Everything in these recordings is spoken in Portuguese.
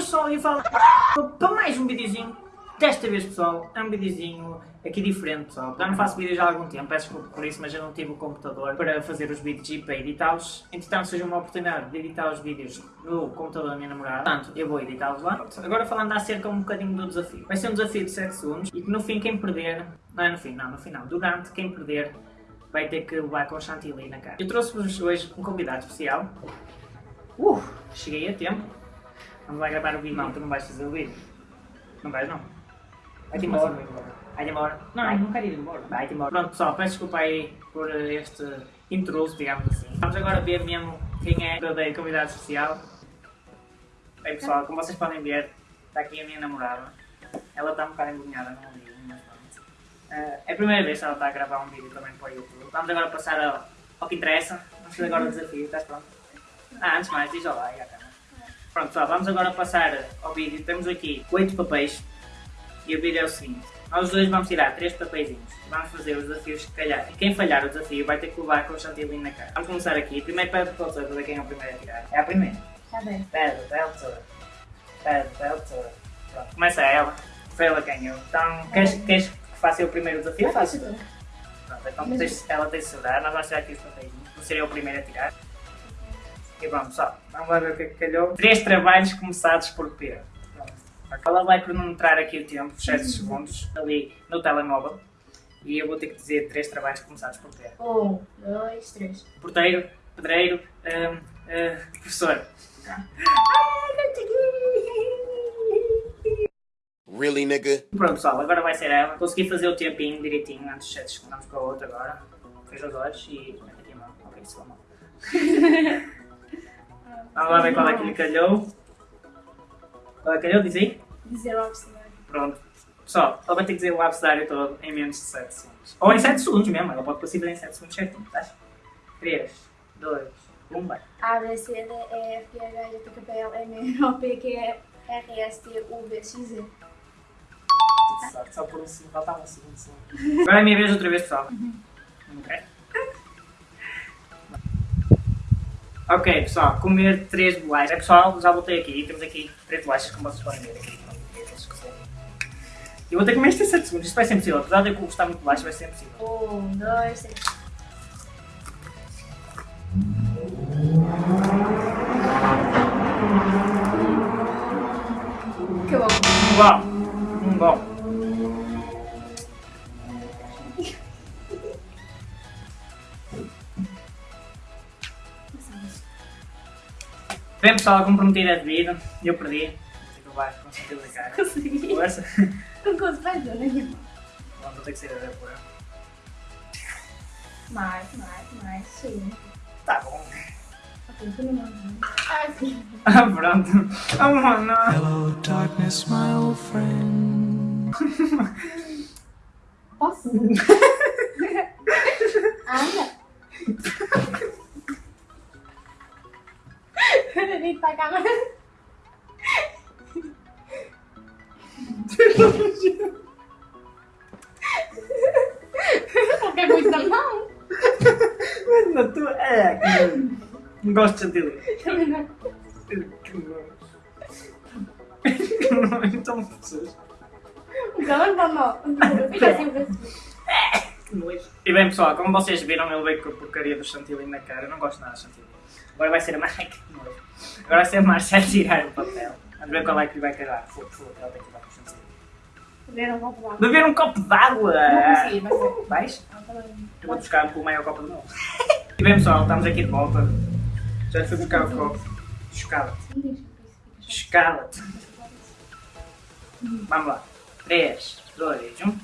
só eu falo para mais um videozinho. Desta vez, pessoal, é um videozinho aqui diferente, pessoal. Já não faço vídeos há algum tempo, peço desculpa por isso, mas eu não tive o computador para fazer os vídeos e para editá-los. Entretanto, seja uma oportunidade de editar os vídeos no computador da minha namorada. Portanto, eu vou editá-los lá. Agora falando acerca um bocadinho do desafio. Vai ser um desafio de 7 segundos e que no fim quem perder... Não é no fim, não, no final. Durante, quem perder vai ter que levar com chantilly na cara. Eu trouxe-vos hoje um convidado especial. Uh, cheguei a tempo. Vamos lá gravar o vídeo. Não, tu não vais fazer o vídeo. Não vais não. Vai-te embora. Vai-te embora. Não, Vai. não quero ir embora. Vai-te embora. Pronto pessoal, peço desculpa aí por este intruso, digamos assim. Vamos agora ver mesmo quem é verdadeiro convidado especial. Bem pessoal, como vocês podem ver, está aqui a minha namorada. Ela está um bocado envergonhada, não digo, mas pronto. Uh, é a primeira vez que ela está a gravar um vídeo também para o YouTube. Vamos agora passar ao, ao que interessa. Vamos fazer agora o desafio, estás pronto? Ah, antes mais, diz olá à câmera. Pronto pessoal, vamos agora passar ao vídeo. Temos aqui 8 papéis. E o vídeo é o seguinte. Nós dois vamos tirar 3 papeizinhos. Vamos fazer os desafios que calhar. E quem falhar o desafio vai ter que levar com o chantilly na cara. Vamos começar aqui. Primeiro pede para o para ver quem é o primeiro a tirar. É a primeira. Tá bem. Pede, pede a tesoura. Pede, tesoura. Pronto, começa ela. Foi ela quem ganhou. Então, queres, queres que faça eu o primeiro desafio? Faço. Pronto, então tens, ela tem de segurar. Nós vamos tirar aqui os papeizinhos. Ser eu o primeiro a tirar. E vamos só. Vamos lá ver o que é que calhou. Três trabalhos começados por P. Ela vai cronometrar aqui o tempo, 7 segundos, ali no telemóvel. E eu vou ter que dizer três trabalhos começados por P. Um, dois, três. Porteiro, pedreiro, um, uh, professor. Really, nigga? Pronto, pessoal, agora vai ser ela. Consegui fazer o tempinho direitinho, antes de 7 segundos. Vamos para o outro agora. Fecha os olhos e mete aqui a mão. Ok, sua mão. Qual é que lhe calhou. Qual é que calhou? Diz aí. Dizer o abecedário. Pronto. Pessoal, ela vai ter que dizer o abecedário todo em menos de 7 segundos. Ou em 7 segundos mesmo, ela pode conseguir em 7 segundos certinho, tá? 3, 2, 1, vai. A, B, C, D, E, F, G, H, J, K, P, L, M, N, O, P, Q, R, S, T, U, V, X, Z. Certo, só por um segundo, faltava um segundo só. Agora é a minha vez outra vez, pessoal. Ok? Ok, pessoal, comer 3 bolachas. É, pessoal, já voltei aqui. Temos aqui 3 bolachas, como vocês podem ver aqui. Eu vou ter que comer isto em 7 segundos. Isto vai ser impossível. Apesar de eu gostar muito de bolacha, vai ser impossível. Um, dois, três. Que bom. Um bom. Um bom. Bem pessoal, como prometido é devido, eu perdi. Vai conseguir cara. Consegui. Força. Não consigo fazer nenhuma. Bom, vou ter que sair da depois. Mais, mais, mais. Sim. Tá bom. Não manda. Ah, sim. Ah, pronto. Oh, mano. Hello, darkness, my old friend. Posso? Anda. Peraí, pra cá. Não quer muito não? Mas na tua. É, que não gosto de chantilly. Também não. Que nojo. Que nojo, então pessoas. Não, não, não. Fica assim, assim. E bem pessoal, como vocês viram, eu veio com a porcaria do chantilly na cara. Eu não gosto nada de chantilly. Agora vai ser a Marcia. Agora ser a Marcia tirar o papel. Vamos ver qual é que lhe vai cagar. Fogo, ela tem que dar. Beber um copo d'água. Beber um copo d'água! Não consegui, vai ser. Vais? Ah, tá. Eu vou buscar o maior copo do mundo. E bem pessoal, estamos aqui de volta. Já te fui buscar o copo. Escala-te. Escala-te. Vamos lá. 3, 2, 1.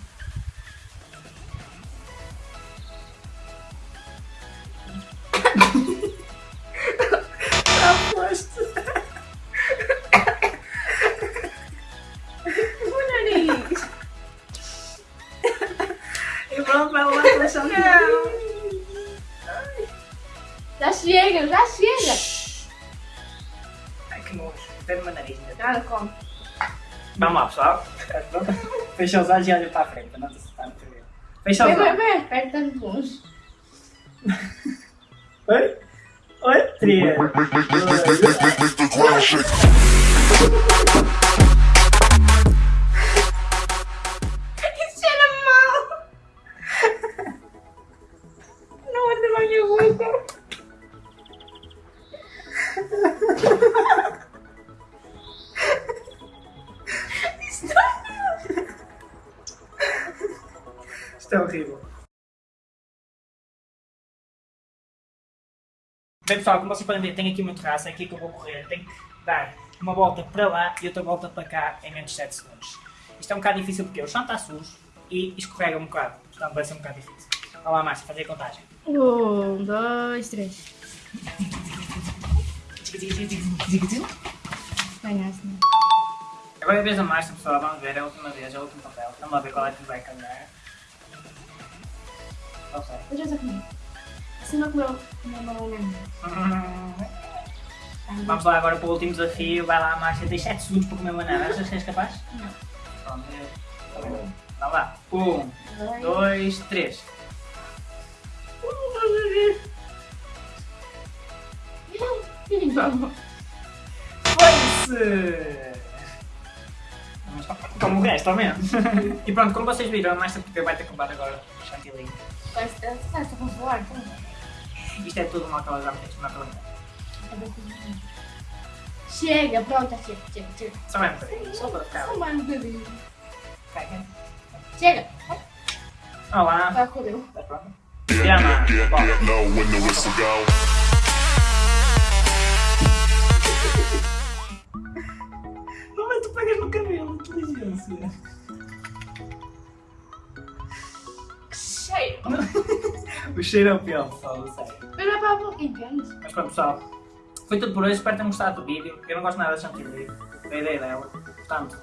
Chega. Ai que nojo. No meu nariz. Nada, come. Vamos lá pessoal. Fecha os olhos e olha para a frente. para Não assustar muito bem. Fecha os olhos. vem. Perto de longe. Oi? Oi? Três. É horrível. Bem pessoal, como vocês podem ver, tenho aqui uma terraça, é aqui que eu vou correr. Tenho que dar uma volta para lá e outra volta para cá em menos de 7 segundos. Isto é um bocado difícil porque o chão está sujo e escorrega um bocado. Portanto vai ser um bocado difícil. Olha lá, Márcia, fazer a contagem. Um, dois, três. Ganhaste, não? Agora é a vez da Márcia, pessoal. Vamos ver, é a última vez, é o último papel. Vamos lá ver qual é que vai ganhar. Sei. Eu já estou comigo. Assim não comeu uma banana. Vamos lá agora para o último desafio. Vai lá, Márcia, tens 7 segundos para comer banana. Achas que és capaz? Não. Pronto, eu. Então vá. 1, 2, 3. Foi-se! Lá. Como o resto, ao menos. E pronto, como vocês viram, a Márcia vai ter acabar agora o chantilly. Estás a consolar? Isto é tudo já me fez, não é Chega, pronto, chega, chega, chega. Só vai um bocadinho, só para ficar. Só mais um bocadinho. Chega! Olá. Vai correr. Está pronto? Get, Bom. get low when the whistle go. Como é que tu pegas no cabelo? Inteligência. O cheiro é o pior, pessoal, eu sei. Mas não é para entendes? Mas pronto, pessoal. Foi tudo por hoje. Espero que tenham gostado do vídeo. Eu não gosto nada de chantilly. Da ideia dela. Portanto,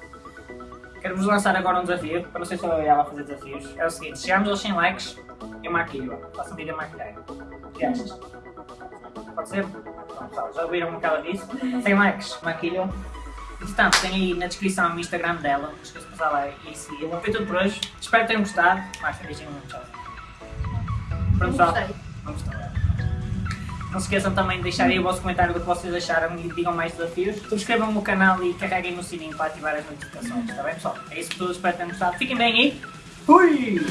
quero-vos lançar agora um desafio. Para não sei se eu lá fazer desafios. É o seguinte: se chegarmos aos 100 likes, eu maquilho. Faço um vídeo a maquilhar. O que achas? Pode ser? Pronto, pessoal, já ouviram o que ela disse? 100 likes, maquilham. Entretanto, tem aí na descrição o Instagram dela. Não esqueçam de passar lá e segui-la. Foi tudo por hoje. Espero que tenham gostado. Mais beijinho, tchau. Pronto, pessoal. Gostei. Não. Não se esqueçam também de deixar aí o vosso comentário do que vocês acharam e digam mais desafios. Subscrevam o canal e carreguem no sininho para ativar as notificações, está bem pessoal? É isso tudo, espero que tenham gostado. Fiquem bem aí. Fui!